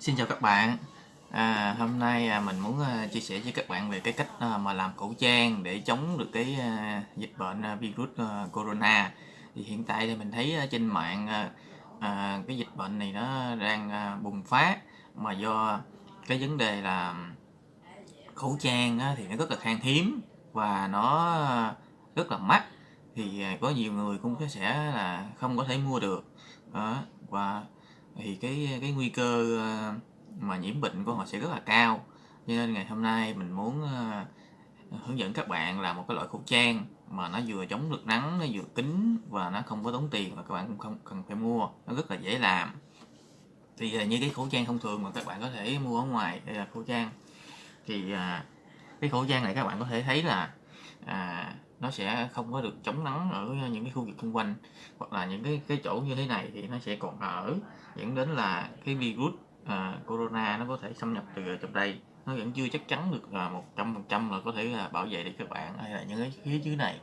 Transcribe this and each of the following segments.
Xin chào các bạn. À, Hôm nay à, mình muốn à, chia sẻ với các bạn về cái cách à, mà làm khẩu trang để chống được cái à, dịch bệnh à, virus à, corona. Thì hiện tại thì mình thấy à, trên mạng à, à, cái dịch bệnh này nó đang à, bùng phát mà do cái vấn đề là khẩu trang á, thì nó rất là khan hiếm và nó rất là mắc. Thì à, có nhiều người cũng sẽ là không có thể mua được. Đó. và thì cái cái nguy cơ ờ, mà nhiễm bệnh của họ sẽ rất là cao. Cho nên ngày hôm nay mình muốn ờ, hướng dẫn các bạn làm một cái loại khẩu trang mà nó vừa chống được nắng nó vừa kín và nó không có tốn tiền và các bạn cũng không cần phải mua. Nó rất là dễ làm. Thì ờ, như cái khẩu trang thông thường mà các bạn có thể mua ở ngoài đây là khẩu trang. Thì cái khẩu trang này các bạn có thể thấy là à, nó sẽ không có được chống nắng ở những cái khu vực xung quanh hoặc là những cái cái chỗ như thế này thì nó sẽ còn ở dẫn đến là cái virus uh, corona nó có thể xâm nhập từ trong đây. Nó vẫn chưa chắc chắn được à, một trăm phần trăm là có thể là bảo vệ được các bạn hay là những cái phía dưới này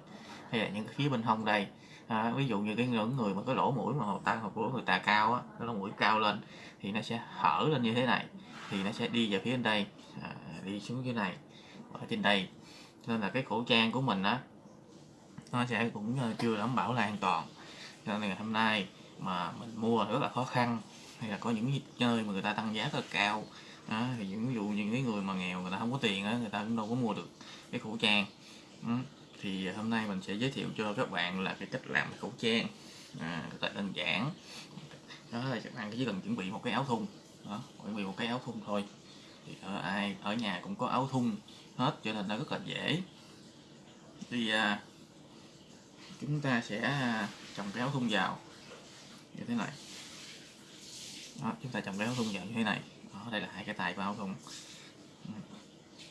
hay là những cái phía bên hông đây. À, ví dụ như cái những người mà có lỗ mũi mà ta hoặc của người ta cao á cái lỗ mũi cao lên thì nó sẽ hở lên như thế này thì nó sẽ đi vào phía bên đây à, đi xuống dưới này ở trên đây. Nên là cái khẩu trang của mình á nó sẽ cũng chưa đảm bảo là an toàn. Cho nên ngày hôm nay mà mình mua rất là khó khăn. Hay là có những nơi mà người ta tăng giá rất là cao. Đó, thì ví dụ những cái người mà nghèo người ta không có tiền á người ta cũng đâu có mua được cái khẩu trang. Ừ. thì hôm nay mình sẽ giới thiệu cho các bạn là cái cách làm khẩu trang. À, rất là đơn giản. Đó là các bạn chỉ cần chuẩn bị một cái áo thun. Đó, chuẩn bị một cái áo thun thôi. Thì ở ai ở nhà cũng có áo thun hết cho nên nó rất là dễ. Thì à, chúng ta sẽ à, trồng cái áo thun vào như thế này. Đó, chúng ta trồng cái áo thun vào như thế này. Đó, đây là hai cái tay của áo thun.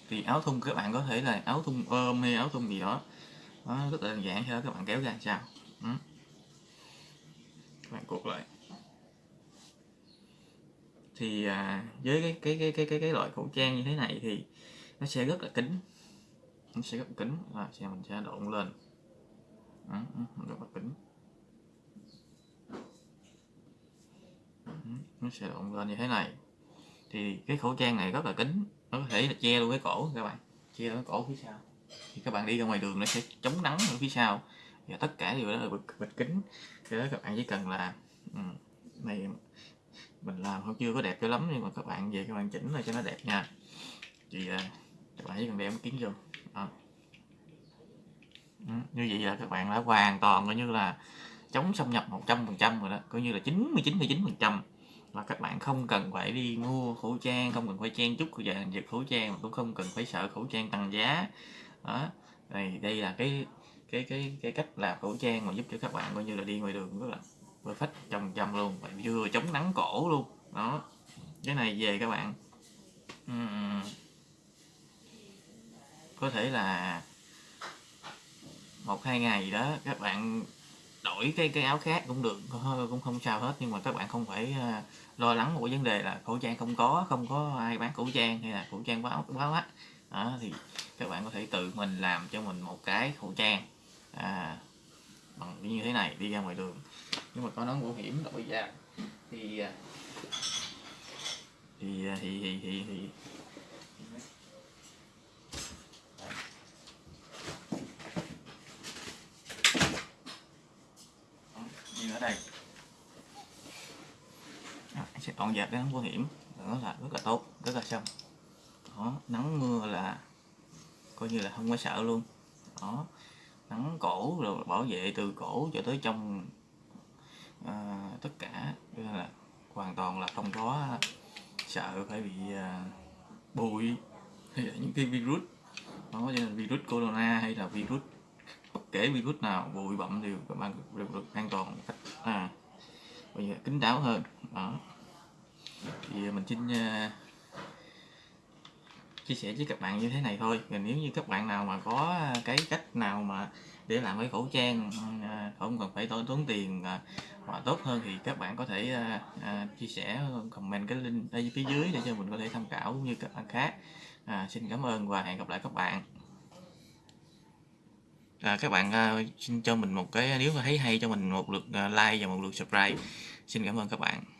Thì áo thun các bạn có thể là áo thun ôm hay áo thun gì đó. Đó rất là đơn giản thôi các bạn kéo ra sao? Ừ. các bạn cột lại. Thì à, với cái cái cái cái cái cái loại khẩu trang như thế này thì nó sẽ rất là kín. Nó sẽ rất là kín. Và sẽ mình sẽ độn lên đó, rất là nó sẽ động lên như thế này. Thì cái khẩu trang này rất là kín nó có thể là che luôn cái cổ các bạn che luôn cái cổ phía sau. Thì các bạn đi ra ngoài đường nó sẽ chống nắng ở phía sau. Và tất cả đều đó là bịch, bịch kính. Cho đó các bạn chỉ cần là ừ, này mình làm không chưa có đẹp cho lắm nhưng mà các bạn về các bạn chỉnh lại cho nó đẹp nha. Thì à, các bạn chỉ cần đeo cái kiến vô. Đó. Ừ, như vậy là các bạn đã hoàn toàn coi như là chống xâm nhập 100% rồi đó coi như là 99,9% là các bạn không cần phải đi mua khẩu trang không cần phải chen chúc về việc khẩu trang mà cũng không cần phải sợ khẩu trang tăng giá. Đó đây đây là cái cái cái cái cách làm khẩu trang mà giúp cho các bạn coi như là đi ngoài đường rất là perfect trăm trăm luôn và vừa chống nắng cổ luôn. Đó cái này về các bạn. Uhm, có thể là một hai ngày gì đó các bạn đổi cái cái áo khác cũng được cũng không sao hết. Nhưng mà các bạn không phải ờ, lo lắng một vấn đề là khẩu trang không có không có ai bán khẩu trang hay là khẩu trang quá quá quá đó, thì các bạn có thể tự mình làm cho mình một cái khẩu trang à, bằng như thế này đi ra ngoài đường. Nhưng mà có nón bảo hiểm đội ra ờ, ờ, thì thì thì thì thì thì, thì như ở đây. À, sẽ dọn dẹp cái nắng bảo hiểm. Đó là rất là tốt rất là xong. Đó nắng mưa là coi như là không có sợ luôn. Đó nắng cổ rồi bảo vệ từ cổ cho tới trong à, tất cả. Nên là hoàn toàn là không có sợ phải bị à, bụi hay là những cái virus. Đó như là virus corona hay là virus kể virus nào bụi bặm đều các bạn đều được an toàn cách à bây giờ kính đáo hơn. Đó. Thì à, mình xin uh, chia sẻ với các bạn như thế này thôi. Và nếu như các bạn nào mà có à, cái cách nào mà để làm cái khẩu trang không cần phải tốn tiền mà tốt hơn thì các bạn có thể chia sẻ comment cái link ở phía dưới để cho mình có thể tham khảo như các bạn khác. À, xin cảm ơn và hẹn gặp lại các bạn à, các bạn uh, xin cho mình một cái à, nếu mà thấy hay cho mình một lượt uh, like và một lượt subscribe. Xin cảm ơn các bạn.